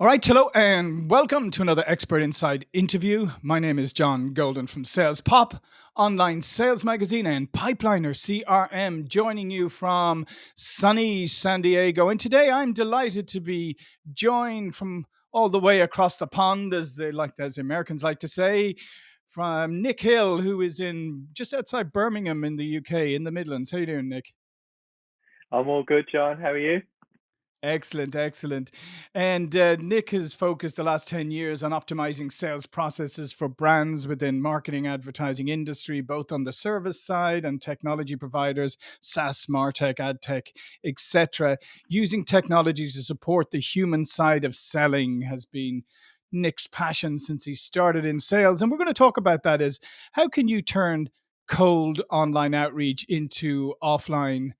All right, hello, and welcome to another Expert Insights interview. My name is John Golden from Sales Pop, online sales magazine, and Pipeliner CRM, joining you from sunny San Diego. And today I'm delighted to be joined from all the way across the pond, as they like, as Americans like to say, from Nick Hill, who is in just outside Birmingham in the UK, in the Midlands. How you doing, Nick? I'm all good, John. How are you? Excellent, excellent. And uh, Nick has focused the last 10 years on optimizing sales processes for brands within marketing advertising industry, both on the service side and technology providers, SaaS, MarTech, AdTech, etc. Using technology to support the human side of selling has been Nick's passion since he started in sales. And we're going to talk about that is how can you turn cold online outreach into offline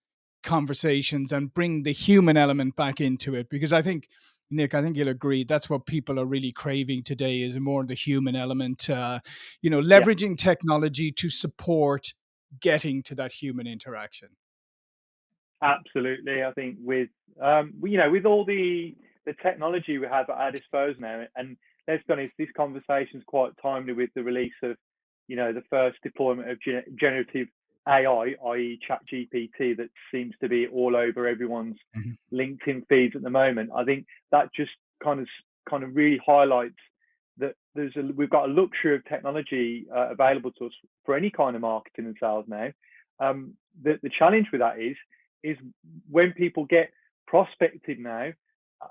conversations and bring the human element back into it because i think nick i think you'll agree that's what people are really craving today is more the human element uh, you know Yeah, leveraging technology to support getting to that human interaction absolutely. I think with um, you know, with all the the technology we have at our disposal now, and let's be honest, this conversation is quite timely with the release of you know the first deployment of generative AI, i.e., ChatGPT, that seems to be all over everyone's Mhm. LinkedIn feeds at the moment. I think that just kind of kind of really highlights that there's a, we've got a luxury of technology uh, available to us for any kind of marketing and sales now. Um, the, the challenge with that is is when people get prospected now,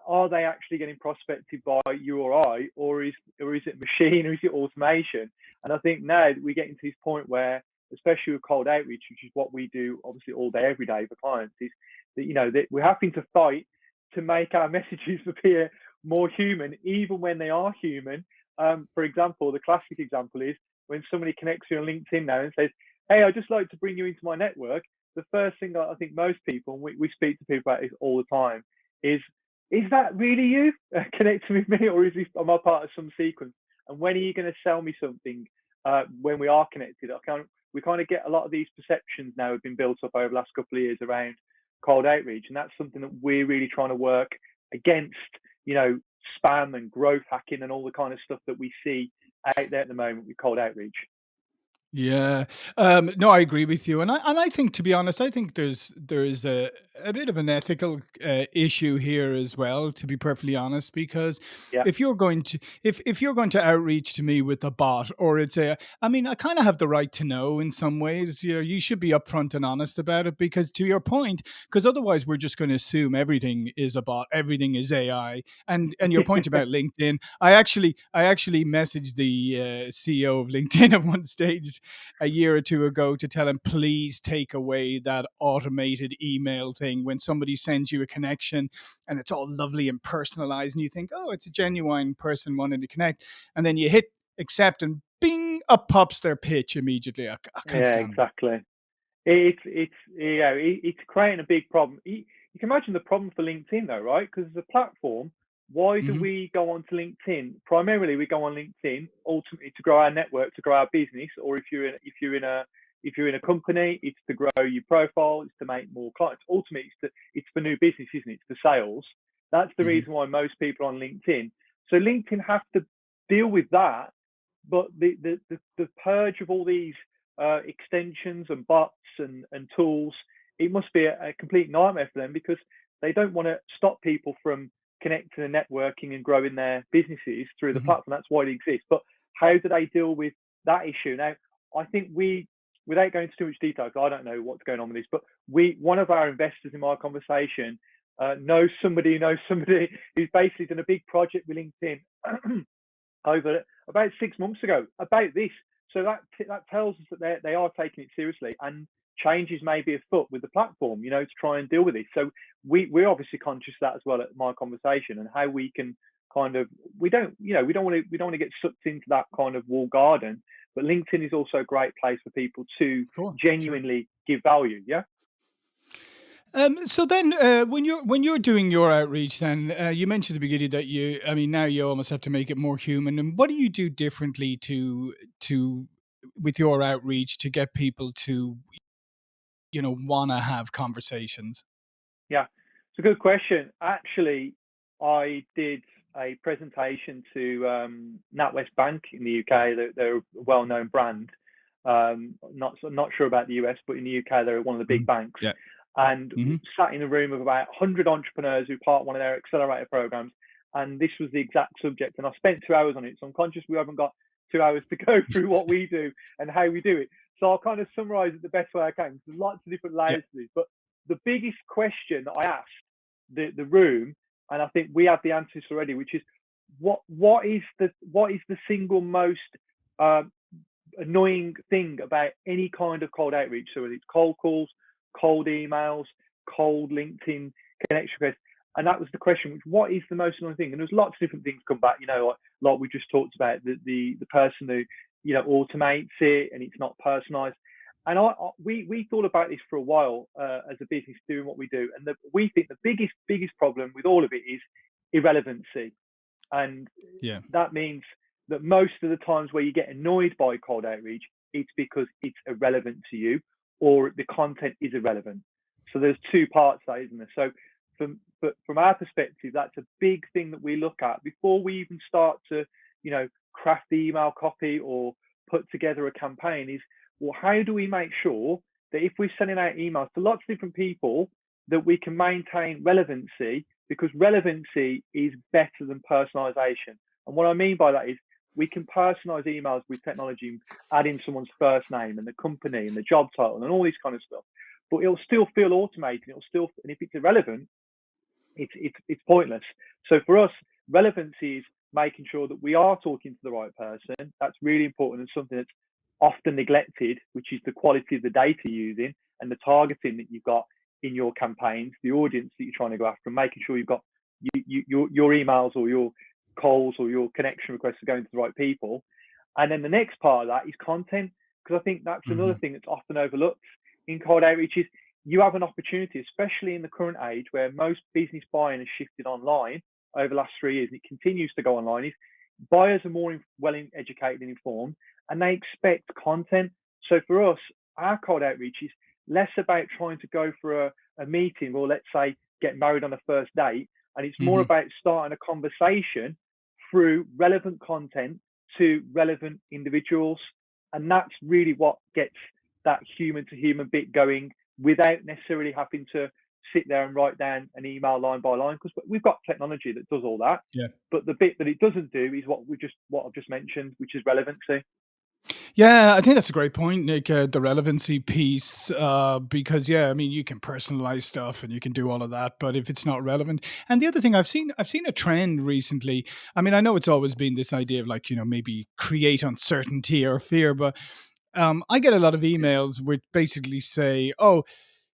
are they actually getting prospected by you or I, or is or is it machine or is it automation? And I think now that we're getting to this point where, especially with cold outreach, which is what we do obviously all day, every day for clients, is that you know that we're having to fight to make our messages appear more human, even when they are human. Um, for example, the classic example is when somebody connects you on LinkedIn now and says, "Hey, I'd just like to bring you into my network." The first thing I think most people, we, we speak to people about this all the time, is is that really you connecting with me, or is this am I part of some sequence? And when are you going to sell me something uh, when we are connected? I can we kind of get a lot of these perceptions now have been built up over the last couple of years around cold outreach, and that's something that we're really trying to work against. You know, spam and growth hacking and all the kind of stuff that we see out there at the moment with cold outreach. Yeah. Um, no, I agree with you, and I and I think, to be honest, I think there's there is a a bit of an ethical uh, issue here as well. To be perfectly honest, because Yeah, if you're going to if if you're going to outreach to me with a bot or it's a, I mean, I kind of have the right to know in some ways. You know, you should be upfront and honest about it because, to your point, because otherwise we're just going to assume everything is a bot, everything is AI, and and your point about LinkedIn, I actually I actually messaged the uh, CEO of LinkedIn at one stage a year or two ago to tell him, please take away that automated email thing when somebody sends you a connection and it's all lovely and personalized and you think, oh, it's a genuine person wanting to connect. And then you hit accept and bing, up pops their pitch immediately. I, I can't yeah, exactly. It's it's yeah, it, it's creating a big problem. You, you can imagine the problem for LinkedIn though, right? Because as a platform, why do hmm we go on to LinkedIn? Primarily, we go on LinkedIn ultimately to grow our network, to grow our business, or if you're in if you're in a if you're in a company, it's to grow your profile, it's to make more clients. Ultimately, it's to, it's for new business, isn't it? It's for sales. That's the hmm reason why most people are on LinkedIn. So LinkedIn have to deal with that but the the the, the purge of all these uh, extensions and bots and, and tools, it must be a, a complete nightmare for them because they don't want to stop people from connecting and networking and growing their businesses through the hmm platform. That's why it exists. But how do they deal with that issue? Now, I think we, without going into too much detail, because I don't know what's going on with this, but we, one of our investors in my conversation, uh, knows somebody who knows somebody who's basically done a big project with LinkedIn over about six months ago about this. So that that tells us that they they are taking it seriously and changes may be afoot with the platform, you know, to try and deal with this. So we we're obviously conscious of that as well at my conversation and how we can kind of we don't you know we don't want to we don't want to get sucked into that kind of wall garden. But LinkedIn is also a great place for people to genuinely give value. Yeah. Um, so then, uh, when you're when you're doing your outreach, then uh, you mentioned at the beginning that you, I mean, now you almost have to make it more human. And what do you do differently to to with your outreach to get people to you know want to have conversations? Yeah, it's a good question. Actually, I did. a presentation to um, NatWest Bank in the UK. They're, they're a well-known brand. Um, not not sure about the US, but in the UK they're one of the big Mm. banks. Yeah. And hmm sat in a room of about 100 entrepreneurs who part one of their accelerator programs, and this was the exact subject. And I spent two hours on it, so I'm conscious we haven't got two hours to go through what we do and how we do it. So I'll kind of summarize it the best way I can. There's lots of different Yeah. layers to this, but the biggest question that I asked the, the room, and I think we have the answers already, which is what what is the what is the single most um, annoying thing about any kind of cold outreach? So whether it's cold calls, cold emails, cold LinkedIn connection requests, and that was the question: which what is the most annoying thing? And there's lots of different things come back. You know, like, like we just talked about the the the person who you know automates it and it's not personalized. And I, I, we we thought about this for a while uh, as a business doing what we do, and the, we think the biggest biggest problem with all of it is irrelevancy, and Yeah. that means that most of the times where you get annoyed by cold outreach, it's because it's irrelevant to you or the content is irrelevant. So there's two parts to that, isn't there? So from but from our perspective, that's a big thing that we look at before we even start to, you know, craft the email copy or put together a campaign is well, how do we make sure that if we're sending out emails to lots of different people, that we can maintain relevancy because relevancy is better than personalization. And what I mean by that is we can personalize emails with technology, adding someone's first name and the company and the job title and all this kind of stuff. But it'll still feel automated. It'll still, and if it's irrelevant, it's it's it's pointless. So for us, relevancy is making sure that we are talking to the right person. That's really important and something that's often neglected, which is the quality of the data you're using and the targeting that you've got in your campaigns, the audience that you're trying to go after, and making sure you've got you, you, your your emails or your calls or your connection requests are going to the right people. And then the next part of that is content, because I think that's another hmm thing that's often overlooked in cold outreach is you have an opportunity, especially in the current age where most business buying has shifted online over the last three years, and it continues to go online, is buyers are more well educated and informed, and they expect content. So for us, our cold outreach is less about trying to go for a, a meeting or let's say get married on a first date, and it's more hmm about starting a conversation through relevant content to relevant individuals. And that's really what gets that human to human bit going without necessarily having to sit there and write down an email line by line because we've got technology that does all that. Yeah. But the bit that it doesn't do is what we just what I've just mentioned, which is relevancy. Yeah, I think that's a great point, Nick. Uh, the relevancy piece, uh, because yeah, I mean, you can personalize stuff and you can do all of that, but if it's not relevant, and the other thing I've seen, I've seen a trend recently. I mean, I know it's always been this idea of like you know maybe create uncertainty or fear, but um, I get a lot of emails which basically say, "Oh,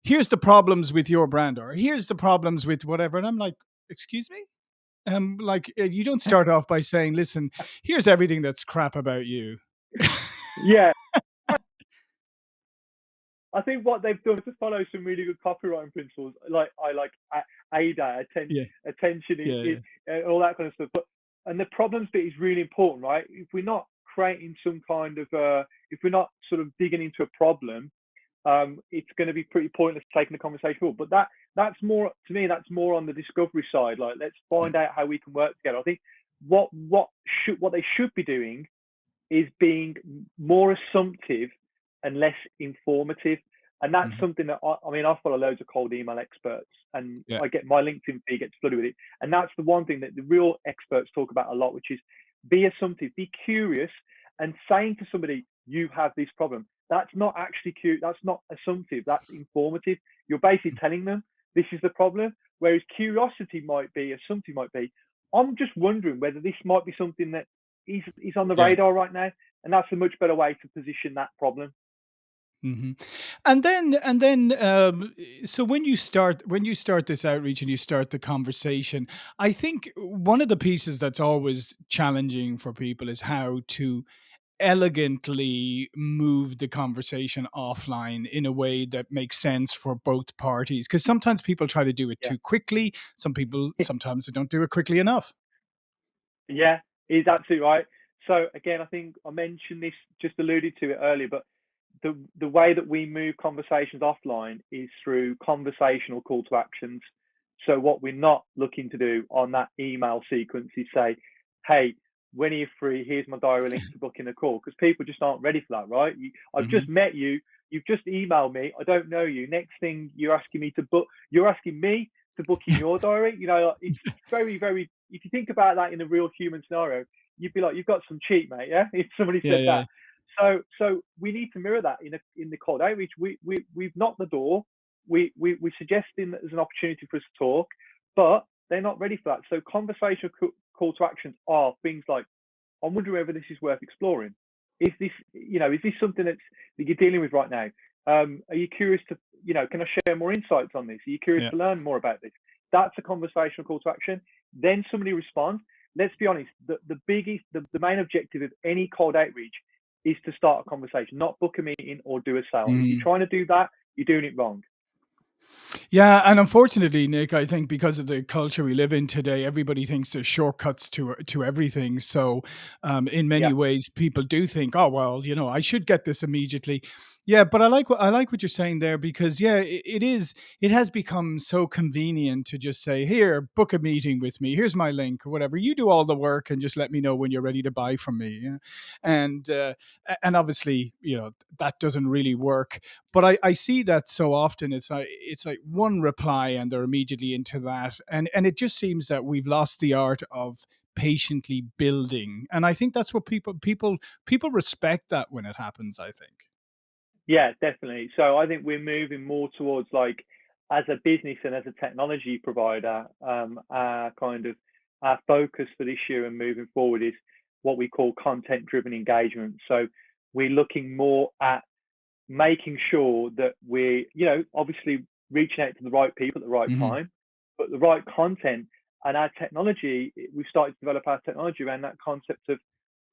here's the problems with your brand," or "Here's the problems with whatever," and I'm like, "Excuse me." Um, like uh, you don't start off by saying, "Listen, here's everything that's crap about you." Yeah. I think what they've done is to follow some really good copywriting principles, like I like ADA, atten- Yeah, attention, is, yeah, yeah. is, uh, all that kind of stuff. But and the problems bit is really important, right? If we're not creating some kind of, uh, if we're not sort of digging into a problem, um, it's going to be pretty pointless taking the conversation forward. But that that's more to me. That's more on the discovery side. Like let's find out how we can work together. I think what what should what they should be doing is being more assumptive and less informative. And that's Mhm. something that I, I mean, I follow loads of cold email experts and Yeah. I get my LinkedIn feed gets flooded with it. And that's the one thing that the real experts talk about a lot, which is be assumptive, be curious and saying to somebody, you have this problem. That's not actually cute. That's not assumptive. That's informative. You're basically telling them this is the problem. Whereas curiosity might be, assumptive might be, I'm just wondering whether this might be something that is, is on the Yeah. radar right now. And that's a much better way to position that problem. hmm And then, and then, um, so when you start when you start this outreach and you start the conversation, I think one of the pieces that's always challenging for people is how to elegantly move the conversation offline in a way that makes sense for both parties. Because sometimes people try to do it Yeah. too quickly. Some people sometimes they don't do it quickly enough. Yeah, he's absolutely right. So again, I think I mentioned this, just alluded to it earlier, but the the way that we move conversations offline is through conversational call to actions. So what we're not looking to do on that email sequence is say, hey, when are you free? Here's my diary link to book in a call because people just aren't ready for that, right? You, I've mm-hmm. just met you. You've just emailed me. I don't know you. Next thing you're asking me to book, you're asking me to book in your diary. You know, it's very, very. If you think about that in a real human scenario, you'd be like, you've got some cheat, mate. Yeah, if somebody said yeah, yeah. that. So, so we need to mirror that in a, in the cold outreach. We we we've knocked the door. We we we suggesting that there's an opportunity for us to talk, but they're not ready for that. So conversational call to actions are things like, I'm wondering whether this is worth exploring. Is this, you know, is this something that's that you're dealing with right now? Um, are you curious to, you know, can I share more insights on this? Are you curious yeah. to learn more about this? That's a conversational call to action. Then somebody responds. Let's be honest, the, the biggest, the, the main objective of any cold outreach is to start a conversation, not book a meeting or do a sale. Mm. If you're mm. trying to do that, you're doing it wrong. Yeah, and unfortunately, Nick, I think because of the culture we live in today, everybody thinks there's shortcuts to to everything. So, um, in many yeah. ways, people do think, "Oh, well, you know, I should get this immediately." Yeah, but I like what I like what you're saying there because yeah, it, it is it has become so convenient to just say, "Here, book a meeting with me. Here's my link or whatever. You do all the work and just let me know when you're ready to buy from me." And uh, and obviously, you know, that doesn't really work. But I, I see that so often. It's like it's like one reply and they're immediately into that, and and it just seems that we've lost the art of patiently building and i think that's what people people people respect that when it happens i think yeah, definitely. So I think we're moving more towards like as a business and as a technology provider, um, our kind of our focus for this year and moving forward is what we call content driven engagement. So we're looking more at making sure that we're, you know, obviously reaching out to the right people at the right mm-hmm. time, but the right content and our technology, we've started to develop our technology around that concept of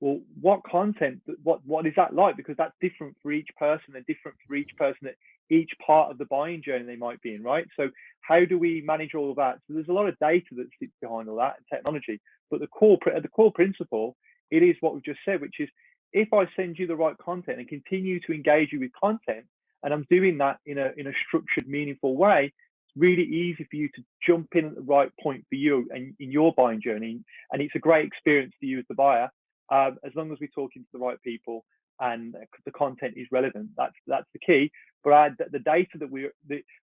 well, what content, what what is that like? Because that's different for each person and different for each person at each part of the buying journey they might be in, right? So how do we manage all of that? So there's a lot of data that sits behind all that and technology, but the core the core principle, it is what we've just said, which is if I send you the right content and continue to engage you with content, and I'm doing that in a in a structured, meaningful way, it's really easy for you to jump in at the right point for you and in your buying journey, and it's a great experience for you as the buyer um, as long as we're talking to the right people and the content is relevant. That's that's the key. But I, the data that we're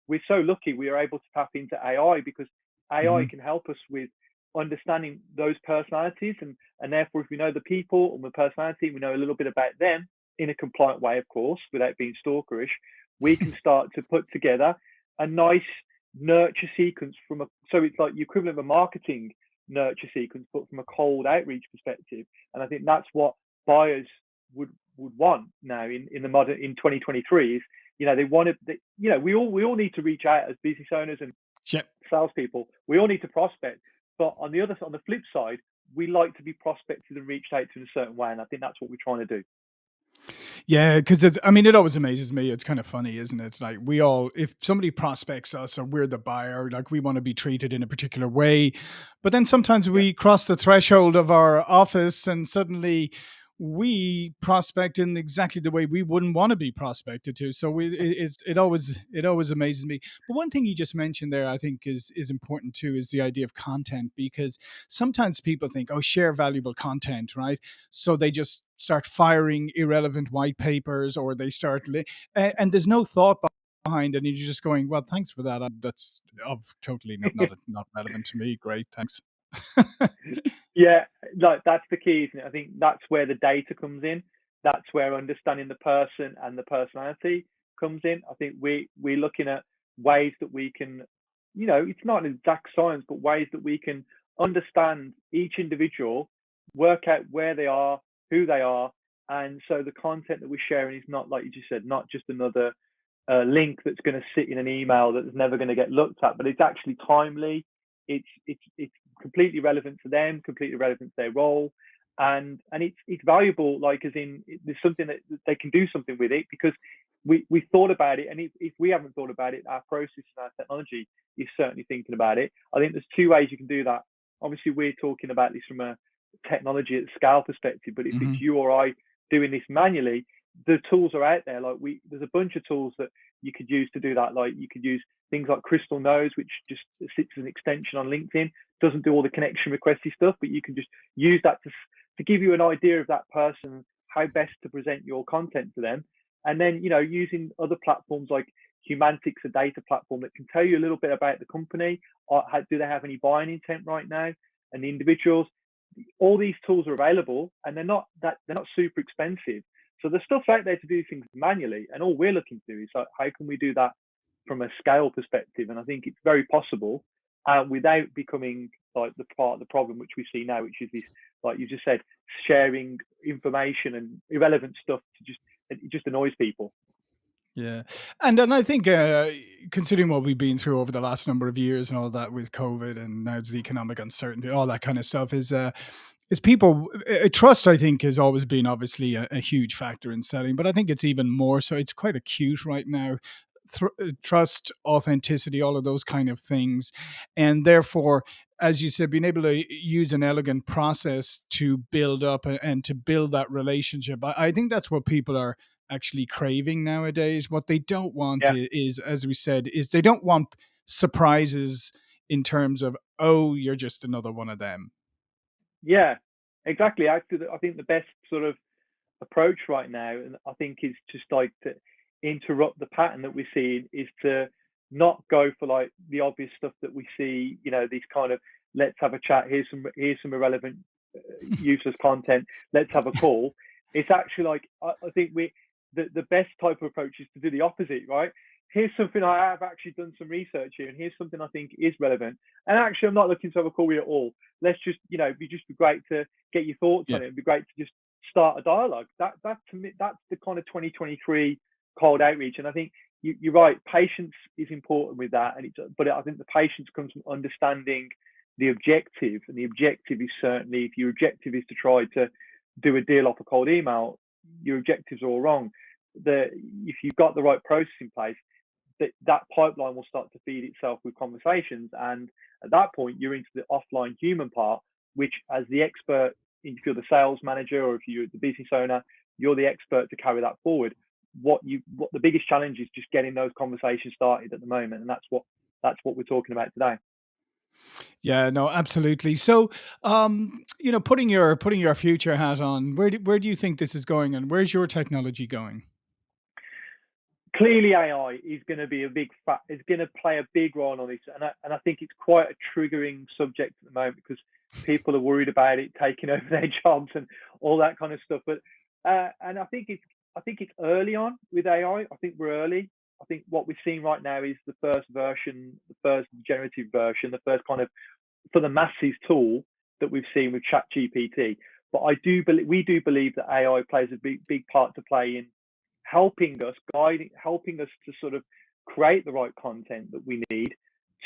we're so lucky we are able to tap into AI because AI mm-hmm. can help us with understanding those personalities and and therefore if we know the people and the personality, we know a little bit about them in a compliant way, of course, without being stalkerish. We can start to put together a nice nurture sequence from a so it's like the equivalent of a marketing nurture sequence, but from a cold outreach perspective. And I think that's what buyers would would want now in, in the modern in 2023 is you know they want to you know we all we all need to reach out as business owners and yep. salespeople. We all need to prospect, but on the other on the flip side, we like to be prospected and reached out to in a certain way, and I think that's what we're trying to do. Yeah, because it's, I mean, it always amazes me. It's kind of funny, isn't it? Like, we all, if somebody prospects us or we're the buyer, like, we want to be treated in a particular way. But then sometimes we cross the threshold of our office and suddenly we prospect in exactly the way we wouldn't want to be prospected to. So we, it, it, it always it always amazes me. But one thing you just mentioned there, I think, is is important too, is the idea of content because sometimes people think, oh, share valuable content, right? So they just start firing irrelevant white papers, or they start, and, and there's no thought behind, and you're just going, well, thanks for that. That's of totally not not, not relevant to me. Great, thanks. yeah, like that's the key, isn't it? I think that's where the data comes in. That's where understanding the person and the personality comes in. I think we we're looking at ways that we can, you know, it's not an exact science, but ways that we can understand each individual, work out where they are, who they are, and so the content that we're sharing is not like you just said, not just another uh, link that's going to sit in an email that's never going to get looked at, but it's actually timely. It's it's it's completely relevant to them, completely relevant to their role, and and it's it's valuable. Like as in, there's something that they can do something with it because we we thought about it, and if, if we haven't thought about it, our process and our technology is certainly thinking about it. I think there's two ways you can do that. Obviously, we're talking about this from a technology at scale perspective, but if mm-hmm. it's you or I doing this manually, the tools are out there. Like we, there's a bunch of tools that you could use to do that. Like you could use things like Crystal Knows, which just sits as an extension on LinkedIn. Doesn't do all the connection requesty stuff, but you can just use that to to give you an idea of that person, how best to present your content to them, and then you know using other platforms like Humantics, a data platform that can tell you a little bit about the company. Uh, or how, do they have any buying intent right now? And the individuals. All these tools are available, and they're not that they're not super expensive. So there's stuff out there to do things manually, and all we're looking to is like, how can we do that from a scale perspective? And I think it's very possible, uh, without becoming like the part of the problem which we see now, which is this, like you just said, sharing information and irrelevant stuff to just it just annoys people. Yeah, and and I think uh, considering what we've been through over the last number of years and all that with COVID and now the economic uncertainty, all that kind of stuff is uh, is people uh, trust. I think has always been obviously a, a huge factor in selling, but I think it's even more so. It's quite acute right now. Thr uh, trust, authenticity, all of those kind of things, and therefore as you said, being able to use an elegant process to build up a- and to build that relationship. I, I think that's what people are actually craving nowadays. What they don't want Yeah, is, is, as we said, is they don't want surprises in terms of, oh, you're just another one of them. Yeah, exactly. Actually, I think the best sort of approach right now, and I think is just like to interrupt the pattern that we're seeing, is to not go for like the obvious stuff that we see. You know, these kind of let's have a chat. Here's some here's some irrelevant, uh, useless content. Let's have a call. It's actually like I, I think we the the best type of approach is to do the opposite, right? Here's something I have actually done some research here, and here's something I think is relevant. And actually, I'm not looking to have a call with you at all. Let's just, you know, be just be great to get your thoughts Yeah. on it. It'd be great to just start a dialogue. That that to me, that's the kind of 2023 cold outreach. And I think you, you're right. Patience is important with that, and it's but I think the patience comes from understanding the objective, and the objective is certainly if your objective is to try to do a deal off a cold email, your objectives are all wrong. The if you've got the right process in place, that that pipeline will start to feed itself with conversations, and at that point you're into the offline human part, which as the expert, if you're the sales manager or if you're the business owner, you're the expert to carry that forward. What you what the biggest challenge is just getting those conversations started at the moment, and that's what that's what we're talking about today. Yeah, no, absolutely. So, um, you know, putting your putting your future hat on, where do, where do you think this is going, and where's your technology going? Clearly AI is going to be a big fa- is going to play a big role on this, and I, and I think it's quite a triggering subject at the moment because people are worried about it taking over their jobs and all that kind of stuff. But uh, and I think it's I think it's early on with AI. I think we're early. I think what we're seeing right now is the first version, the first generative version, the first kind of for the masses tool that we've seen with ChatGPT. But I do believe we do believe that AI plays a big big part to play in helping us, guiding, helping us to sort of create the right content that we need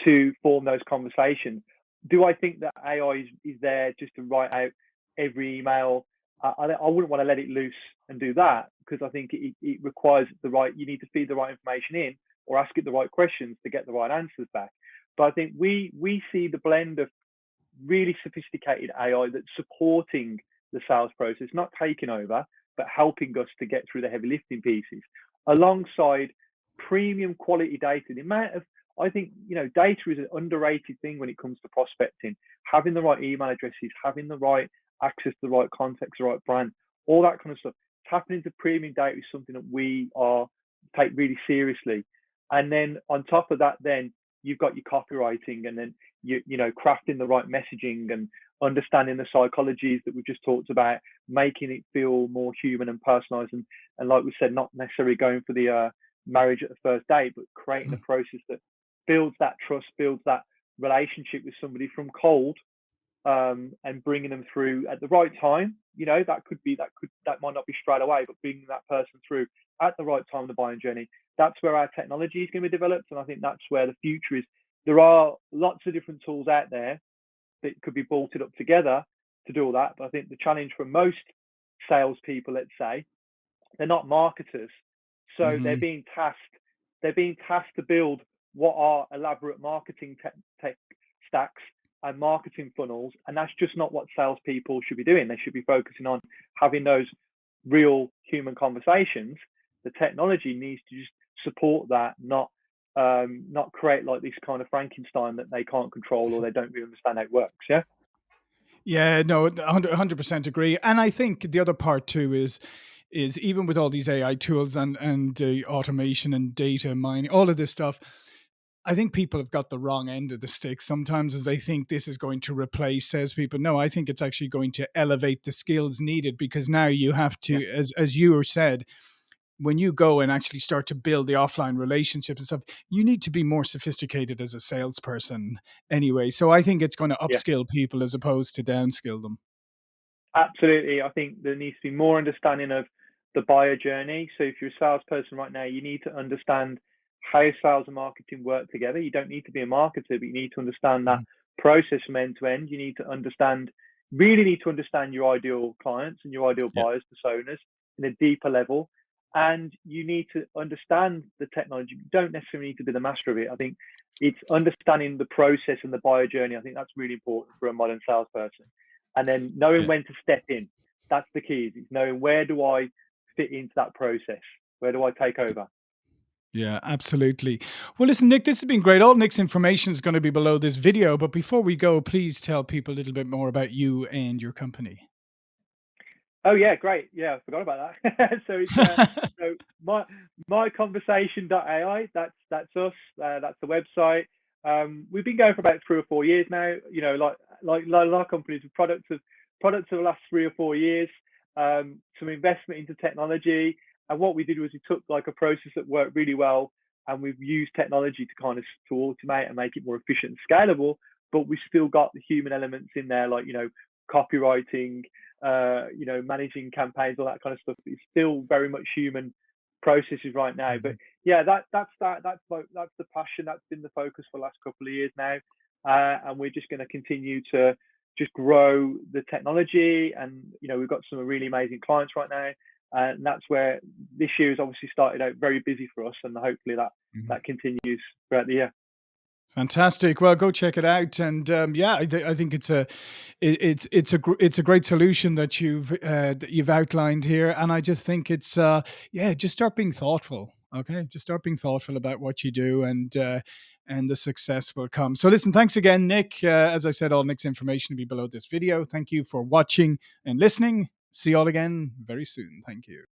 to form those conversations. Do I think that AI is, is there just to write out every email? I, I, I wouldn't want to let it loose and do that because I think it, it requires the right, you need to feed the right information in or ask it the right questions to get the right answers back. But I think we we see the blend of really sophisticated AI that's supporting the sales process, not taking over, but helping us to get through the heavy lifting pieces alongside premium quality data. The amount of I think you know data is an underrated thing when it comes to prospecting. Having the right email addresses, having the right access to the right context, the right brand, all that kind of stuff. Tapping into premium data is something that we are take really seriously. And then on top of that, then you've got your copywriting, and then you you know crafting the right messaging and understanding the psychologies that we've just talked about, making it feel more human and personalized, and and like we said, not necessarily going for the uh, marriage at the first date, but creating a process that builds that trust, builds that relationship with somebody from cold, um, and bringing them through at the right time. You know, that could be that could that might not be straight away, but bringing that person through at the right time in the buying journey. That's where our technology is going to be developed, and I think that's where the future is. There are lots of different tools out there that could be bolted up together to do all that. But I think the challenge for most salespeople, let's say, they're not marketers, so they're hmm being tasked. They're being tasked to build what are elaborate marketing tech, tech stacks and marketing funnels, and that's just not what salespeople should be doing. They should be focusing on having those real human conversations, the technology needs to just support that, not um, not create like this kind of Frankenstein that they can't control or they don't really understand how it works. Yeah. Yeah, no, 100% agree. And I think the other part too is is even with all these AI tools and and uh, automation and data mining, all of this stuff, I think people have got the wrong end of the stick sometimes as they think this is going to replace salespeople. No, I think it's actually going to elevate the skills needed because now you have Yeah. to, as as you said, when you go and actually start to build the offline relationships and stuff, you need to be more sophisticated as a salesperson anyway. So I think it's going to Yeah. upskill people as opposed to downskill them. Absolutely. I think there needs to be more understanding of the buyer journey. So if you're a salesperson right now, you need to understand how sales and marketing work together. You don't need to be a marketer, but you need to understand that Mhm. process from end to end. You need to understand, really need to understand your ideal clients and your ideal Yeah. buyers, personas in a deeper level. And you need to understand the technology. You don't necessarily need to be the master of it. I think it's understanding the process and the buyer journey. I think that's really important for a modern salesperson. And then knowing Yeah. when to step in. That's the key. Is knowing where do I fit into that process? Where do I take over? Yeah, absolutely. Well, listen, Nick, this has been great. All Nick's information is going to be below this video. But before we go, please tell people a little bit more about you and your company. Oh yeah, great. Yeah, I forgot about that. so it's uh, so my myconversation.ai. That's that's us. Uh, that's the website. Um, we've been going for about three or four years now. You know, like like, like a lot of companies with products of products of the last three or four years. Um, some investment into technology, and what we did was we took like a process that worked really well, and we've used technology to kind of to automate and make it more efficient and scalable. But we still got the human elements in there, like you know, copywriting, uh, you know, managing campaigns, all that kind of stuff. It's still very much human processes right now. But Mhm. yeah, that that's that that's like that's the passion. That's been the focus for the last couple of years now, uh, and we're just going to continue to just grow the technology. And you know, we've got some really amazing clients right now, uh, and that's where this year has obviously started out very busy for us, and hopefully that Mhm. that continues throughout the year. Fantastic. Well, go check it out, and um, yeah, I, th- I think it's a, it, it's it's a gr- it's a great solution that you've uh, that you've outlined here, and I just think it's uh, yeah, just start being thoughtful. Okay, just start being thoughtful about what you do, and uh, and the success will come. So, listen, thanks again, Nick. Uh, as I said, all Nick's information will be below this video. Thank you for watching and listening. See you all again very soon. Thank you.